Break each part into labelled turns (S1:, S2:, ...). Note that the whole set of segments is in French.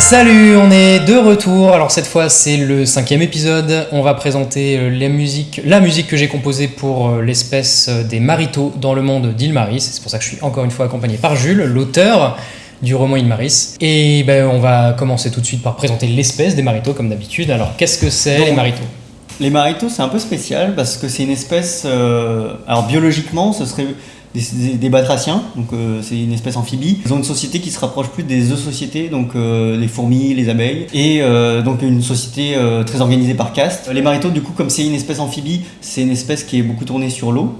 S1: Salut, on est de retour. Alors cette fois c'est le cinquième épisode. On va présenter euh, la musique, la musique que j'ai composée pour euh, l'espèce euh, des maritos dans le monde d'Ilmaris. C'est pour ça que je suis encore une fois accompagné par Jules, l'auteur du roman Ilmaris. Et ben, on va commencer tout de suite par présenter l'espèce des maritos comme d'habitude. Alors qu'est-ce que c'est les maritos?
S2: Les maritos, c'est un peu spécial parce que c'est une espèce. euh, alors, biologiquement, ce serait des, batraciens, donc euh, c'est une espèce amphibie. Ils ont une société qui se rapproche plus des sociétés, donc euh, les fourmis, les abeilles, et euh, donc une société très organisée par caste. Les maritos, du coup, comme c'est une espèce amphibie, c'est une espèce qui est beaucoup tournée sur l'eau.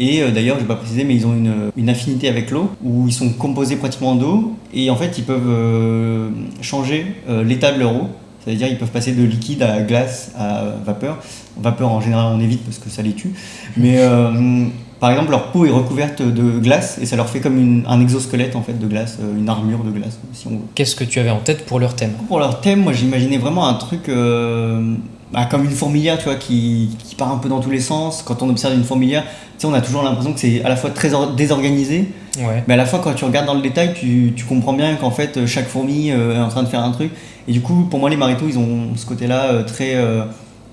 S2: Et d'ailleurs, je vais pas préciser, mais ils ont une, une affinité avec l'eau, où ils sont composés pratiquement d'eau, et en fait, ils peuvent changer l'état de leur eau. C'est-à-dire ils peuvent passer de liquide à glace à vapeur. Vapeur en général on évite parce que ça les tue. Mais euh, par exemple leur peau est recouverte de glace et ça leur fait comme une- un exosquelette en fait de glace, euh, une armure de glace si on veut.
S1: Qu'est-ce que tu avais en tête pour leur thème?
S2: Pour leur thème, moi j'imaginais vraiment un truc euh, bah, comme une fourmilière, tu vois, qui, qui part un peu dans tous les sens. Quand on observe une fourmilière, tu sais, on a toujours l'impression que c'est à la fois très or- désorganisé,
S1: Ouais.
S2: mais à la fois quand tu regardes dans le détail, tu, tu comprends bien qu'en fait chaque fourmi euh, est en train de faire un truc. Et du coup, pour moi, les maritos, ils ont ce côté-là euh, très, euh,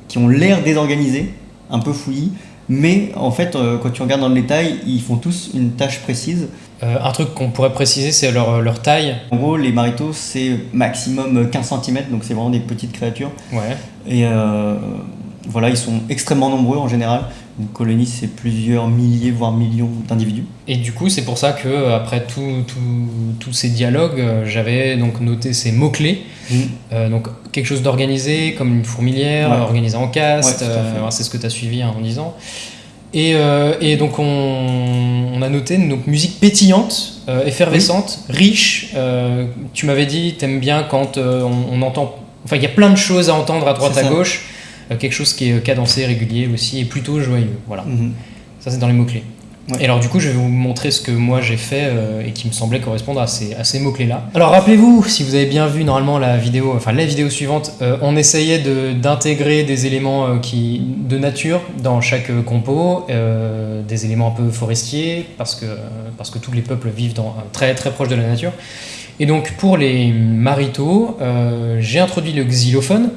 S2: qui ont l'air désorganisés, un peu fouillis. Mais en fait, euh, quand tu regardes dans le détail, ils font tous une tâche précise.
S1: Euh, un truc qu'on pourrait préciser, c'est leur, leur taille.
S2: En gros, les maritos, c'est maximum 15 cm, donc c'est vraiment des petites créatures.
S1: Ouais.
S2: Et euh, voilà, ils sont extrêmement nombreux en général. Une colonie, c'est plusieurs milliers, voire millions d'individus.
S1: Et du coup, c'est pour ça que euh, après tous ces dialogues, euh, j'avais donc noté ces mots-clés. Euh, donc quelque chose d'organisé, comme une fourmilière,
S2: Ouais.
S1: organisé en caste,
S2: Ouais,
S1: euh, c'est ce que tu as suivi hein, en disant. Et, euh, et donc on, on a noté donc musique pétillante, euh, effervescente, riche. Euh, tu m'avais dit, t'aimes bien quand on, on entend... Enfin, il y a plein de choses à entendre à droite à gauche. Euh, quelque chose qui est cadencé, régulier aussi, et plutôt joyeux. Voilà.
S2: Mhm.
S1: Ça, c'est dans les mots-clés.
S2: Ouais.
S1: Et alors, du coup, je vais vous montrer ce que moi j'ai fait euh, et qui me semblait correspondre à ces, à ces mots-clés-là. Alors, rappelez-vous, si vous avez bien vu normalement la vidéo, enfin la vidéo suivante, euh, on essayait de- d'intégrer des éléments euh, qui, de nature dans chaque euh, compo, euh, des éléments un peu forestiers, parce que, parce que tous les peuples vivent dans, euh, très, très proche de la nature. Et donc, pour les maritos, euh, j'ai introduit le xylophone.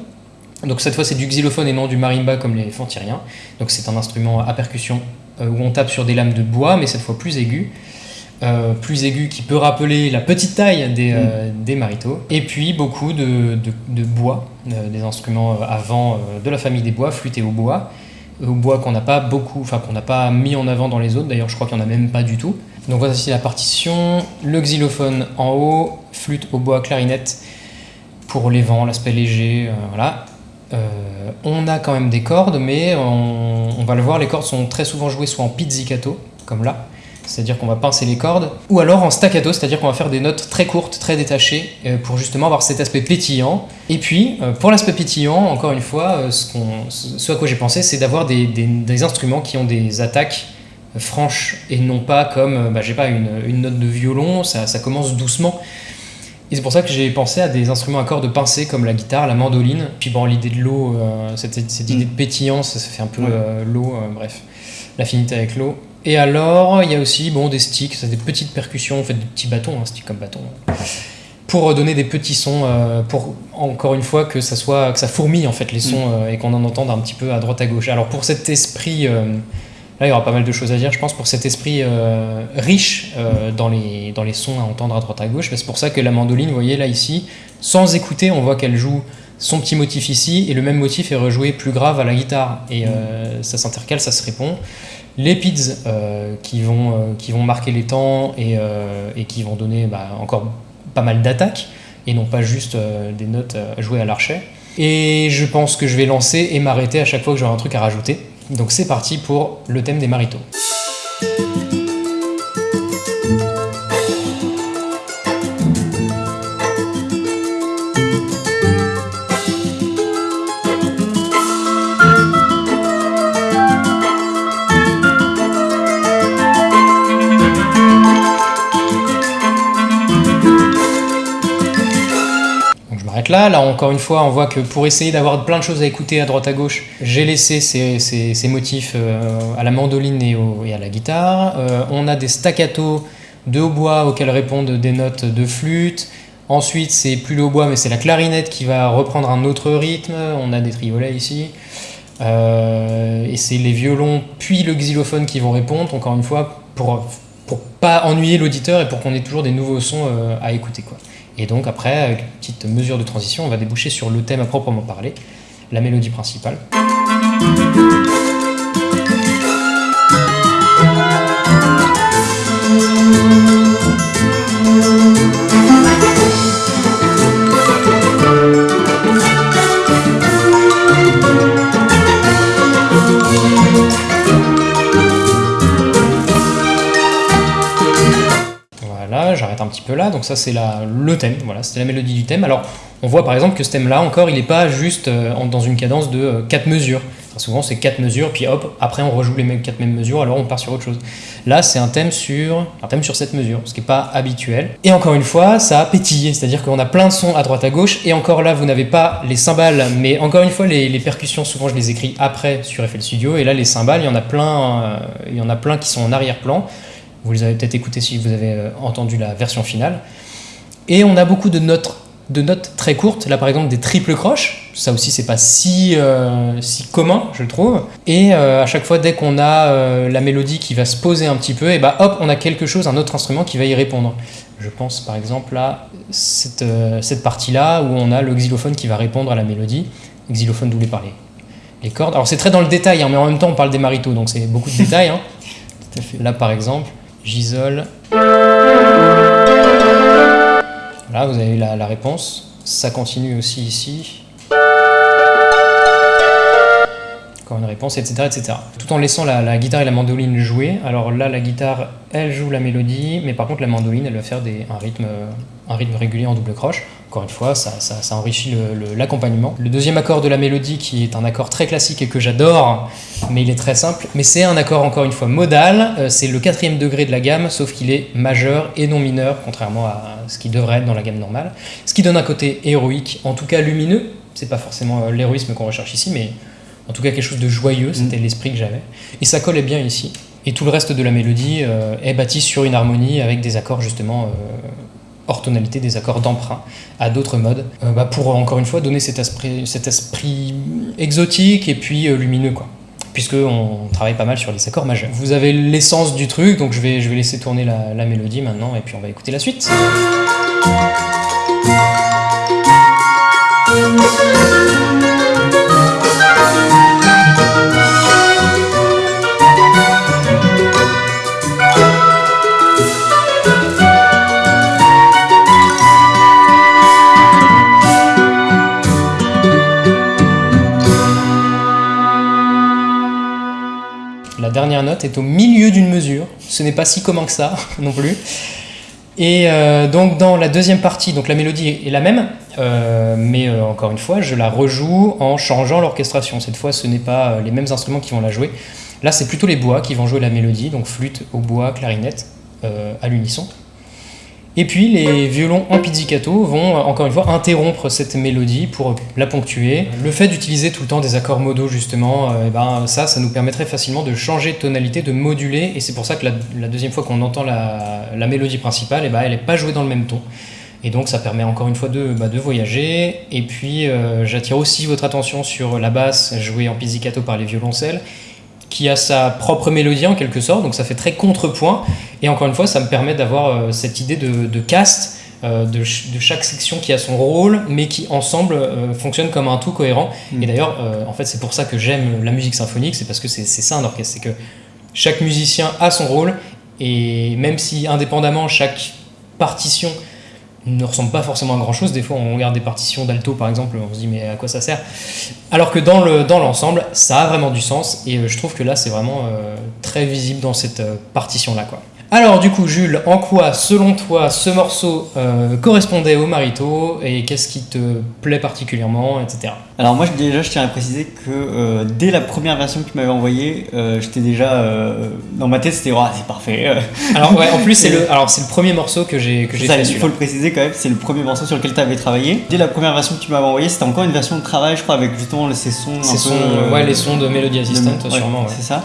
S1: Donc cette fois c'est du xylophone et non du marimba comme les fantyriens. Donc c'est un instrument à percussion euh, où on tape sur des lames de bois, mais cette fois plus aigu. Euh, plus aigu qui peut rappeler la petite taille des, euh, des maritos. Et puis beaucoup de, de- de bois, euh, des instruments avant de la famille des bois, flûte et au bois. Au bois qu'on n'a pas beaucoup, enfin qu'on n'a pas mis en avant dans les autres, d'ailleurs je crois qu'il n'y en a même pas du tout. Donc voici la partition, le xylophone en haut, flûte au bois, clarinette pour les vents, l'aspect léger, voilà. Euh, on a quand même des cordes, mais on, va le voir, les cordes sont très souvent jouées soit en pizzicato, comme là, c'est-à-dire qu'on va pincer les cordes, ou alors en staccato, c'est-à-dire qu'on va faire des notes très courtes, très détachées, euh, pour justement avoir cet aspect pétillant. Et puis, euh, pour l'aspect pétillant, encore une fois, ce, ce à quoi j'ai pensé, c'est d'avoir des, instruments qui ont des attaques franches, et non pas comme, bah, j'ai pas, une, note de violon, ça commence doucement. Et c'est pour ça que j'ai pensé à des instruments à cordes pincées comme la guitare, la mandoline. Puis bon, l'idée de l'eau, euh, cette, cette idée de pétillance, ça fait un peu
S2: Ouais.
S1: euh, l'eau, euh, bref, l'affinité avec l'eau. Et alors, il y a aussi bon, des sticks, des petites percussions, en fait des petits bâtons, un stick comme bâton, pour donner des petits sons, pour encore une fois que ça soit que ça fourmille en fait les sons euh, et qu'on en entende un petit peu à droite à gauche. Alors pour cet esprit, là il y aura pas mal de choses à dire, je pense, pour cet esprit euh, riche euh, dans les dans les sons à entendre à droite à gauche. C'est pour ça que la mandoline, vous voyez là ici, sans écouter, on voit qu'elle joue son petit motif ici et le même motif est rejoué plus grave à la guitare et euh, ça s'intercale, ça se répond. Les pids qui, vont, qui vont marquer les temps et, et qui vont donner bah, encore pas mal d'attaques et non pas juste des notes jouées à l'archet. Et je pense que je vais lancer et m'arrêter à chaque fois que j'aurai un truc à rajouter. Donc c'est parti pour le thème des maritos. Là. Encore une fois, on voit que pour essayer d'avoir plein de choses à écouter à droite à gauche, j'ai laissé ces, motifs euh, à la mandoline et, à la guitare. Euh, on a des staccato de hautbois auxquels répondent des notes de flûte. Ensuite, c'est plus le hautbois, mais c'est la clarinette qui va reprendre un autre rythme. On a des triolets ici. Euh, et c'est les violons puis le xylophone qui vont répondre, encore une fois, pour, pour pas ennuyer l'auditeur et pour qu'on ait toujours des nouveaux sons à écouter. Et donc après, avec une petite mesure de transition, on va déboucher sur le thème à proprement parler, la mélodie principale. J'arrête un petit peu là. Donc ça c'est le thème, voilà, c'était la mélodie du thème. Alors on voit par exemple que ce thème-là encore, il n'est pas juste euh, dans une cadence de euh, 4 mesures. Très souvent c'est 4 mesures, puis hop, après on rejoue les mêmes 4 mêmes mesures, alors on part sur autre chose. Là c'est un thème sur un thème sur 7 mesures, ce qui n'est pas habituel. Et encore une fois, ça a pétillé, c'est-à-dire qu'on a plein de sons à droite à gauche, et encore là vous n'avez pas les cymbales, mais encore une fois les, les percussions, souvent je les écris après sur FL Studio, et là les cymbales, il y en a plein, euh, il y en a plein qui sont en arrière-plan. Vous les avez peut-être écoutés si vous avez euh, entendu la version finale. Et on a beaucoup de notes, de notes très courtes. Là, par exemple, des triples croches. Ça aussi, c'est pas si, euh, si commun, je trouve. Et euh, à chaque fois, dès qu'on a euh, la mélodie qui va se poser un petit peu, et bah hop, on a quelque chose, un autre instrument qui va y répondre. Je pense par exemple à cette, cette partie-là où on a le xylophone qui va répondre à la mélodie. Xylophone par les, les cordes. Alors c'est très dans le détail, hein, mais en même temps, on parle des maritos, donc c'est beaucoup de détails. hein.
S2: Tout à fait.
S1: Là, par exemple, j'isole. Là, vous avez la, réponse. Ça continue aussi ici. Encore une réponse, etc., etc. Tout en laissant la, guitare et la mandoline jouer. Alors là, la guitare, elle joue la mélodie, mais par contre, la mandoline, elle va faire un, rythme, un rythme régulier en double croche. Encore une fois, ça, ça- ça enrichit le- le- l'accompagnement. Le, deuxième accord de la mélodie, qui est un accord très classique et que j'adore, mais il est très simple, mais c'est un accord encore une fois modal, euh, c'est le quatrième degré de la gamme, sauf qu'il est majeur et non mineur, contrairement à ce qui devrait être dans la gamme normale. Ce qui donne un côté héroïque, en tout cas lumineux, c'est pas forcément euh, l'héroïsme qu'on recherche ici, mais en tout cas quelque chose de joyeux, c'était l'esprit que j'avais. Et ça collait bien ici. Et tout le reste de la mélodie euh, est bâti sur une harmonie avec des accords justement euh, hors tonalité, des accords d'emprunt à d'autres modes, euh, bah, pour encore une fois donner cet esprit, exotique et puis euh, lumineux quoi. Puisque on travaille pas mal sur les accords majeurs. Vous avez l'essence du truc, donc je vais, laisser tourner la mélodie maintenant et puis on va écouter la suite. Au milieu d'une mesure. Ce n'est pas si commun que ça non plus. Et euh, donc dans la deuxième partie, donc la mélodie est la même, euh, mais euh, encore une fois, je la rejoue en changeant l'orchestration. Cette fois, ce n'est pas les mêmes instruments qui vont la jouer. Là, c'est plutôt les bois qui vont jouer la mélodie, donc flûte, hautbois, clarinette, à l'unisson. Et puis les violons en pizzicato vont euh, encore une fois interrompre cette mélodie pour la ponctuer. Le fait d'utiliser tout le temps des accords modaux justement, euh, eh ben, ça, ça nous permettrait facilement de changer de tonalité, de moduler, et c'est pour ça que la, deuxième fois qu'on entend la, mélodie principale, eh ben, elle n'est pas jouée dans le même ton. Et donc ça permet encore une fois de, bah, de voyager. Et puis euh, j'attire aussi votre attention sur la basse jouée en pizzicato par les violoncelles, qui a sa propre mélodie en quelque sorte, donc ça fait très contrepoint. Et encore une fois, ça me permet d'avoir euh, cette idée de, de caste, euh, de, ch- de chaque section qui a son rôle, mais qui ensemble euh, fonctionne comme un tout cohérent.
S2: Mm.
S1: Et d'ailleurs, euh, en fait, c'est pour ça que j'aime la musique symphonique, c'est parce que c'est c'est ça un orchestre, c'est que chaque musicien a son rôle, et même si indépendamment chaque partition ne ressemble pas forcément à grand chose, des fois on regarde des partitions d'alto par exemple, on se dit mais à quoi ça sert? Alors que dans le dans l'ensemble, ça a vraiment du sens, et euh, je trouve que là c'est vraiment euh, très visible dans cette partition là quoi. Alors du coup Jules, en quoi selon toi ce morceau euh, correspondait au marito et qu'est-ce qui te plaît particulièrement, etc.
S2: Alors moi déjà je tiens à préciser que euh, dès la première version que tu m'avais envoyée, euh, j'étais déjà euh, dans ma tête c'était oh, c'est parfait.
S1: Alors ouais, en plus c'est le alors c'est le premier morceau que j'ai que j'ai fait
S2: il faut le préciser quand même, c'est le premier morceau sur lequel tu avais travaillé. Dès la première version que tu m'avais envoyée, c'était encore une version de travail, je crois, avec justement ces sons. un
S1: C'est
S2: peu,
S1: son,
S2: euh,
S1: ouais, les sons de Melody
S2: de-
S1: Assistant
S2: ouais,
S1: sûrement. ouais.
S2: C'est ça.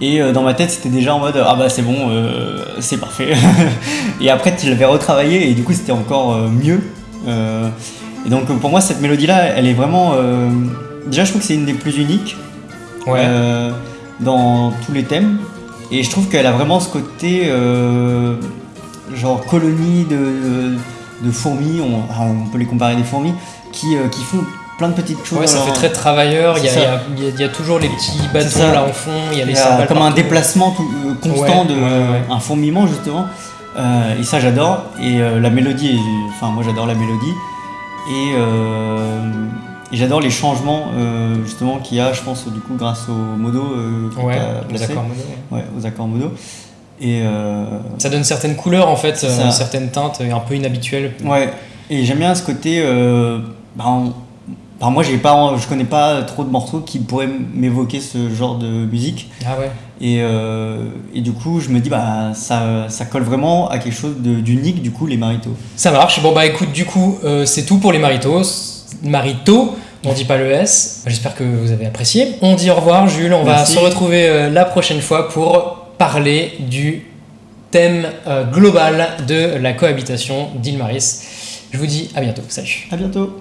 S2: Et euh, dans ma tête, c'était déjà en mode ah bah c'est bon, euh, c'est parfait. et après, tu l'avais retravaillé et du coup, c'était encore euh, mieux. Euh, et donc, pour moi, cette mélodie-là, elle est vraiment. euh, déjà, je trouve que c'est une des plus uniques
S1: Ouais.
S2: dans tous les thèmes. Et je trouve qu'elle a vraiment ce côté genre colonie de, de fourmis. On, peut les comparer à des fourmis qui, qui font plein de petites choses.
S1: Ouais, ça fait
S2: leur-
S1: très travailleur. Il y, a- y y toujours les petits bâtons là en fond. Il y a les
S2: Il y a
S1: cymbales
S2: comme un déplacement tout- euh, constant,
S1: Ouais,
S2: de,
S1: ouais,
S2: un fourmillement justement. Euh, et ça j'adore. Et euh, la mélodie, enfin moi j'adore la mélodie. Et, et j'adore les changements justement qu'il y a, je pense du coup grâce au modo que
S1: Ouais,
S2: t'as
S1: les
S2: placé.
S1: accords. Ouais,
S2: aux accords modo. Et
S1: Ça donne certaines couleurs en fait, certaines teintes un peu inhabituelles.
S2: ouais, et j'aime bien ce côté. Bah, on- bah, moi j'ai pas, je connais pas trop de morceaux qui pourraient m'évoquer ce genre de musique.
S1: Ah ouais.
S2: Et, euh, et du coup, je me dis, bah, ça, ça colle vraiment à quelque chose d'unique, du coup, les maritos.
S1: Ça marche. Bon bah écoute, du coup, euh, c'est tout pour les maritos. Marito, on dit pas le S. J'espère que vous avez apprécié. On dit au revoir, Jules. On
S2: Merci.
S1: va se retrouver euh, la prochaine fois pour parler du thème global de la cohabitation d'Île Maris. Je vous dis à bientôt. Salut.
S2: À bientôt!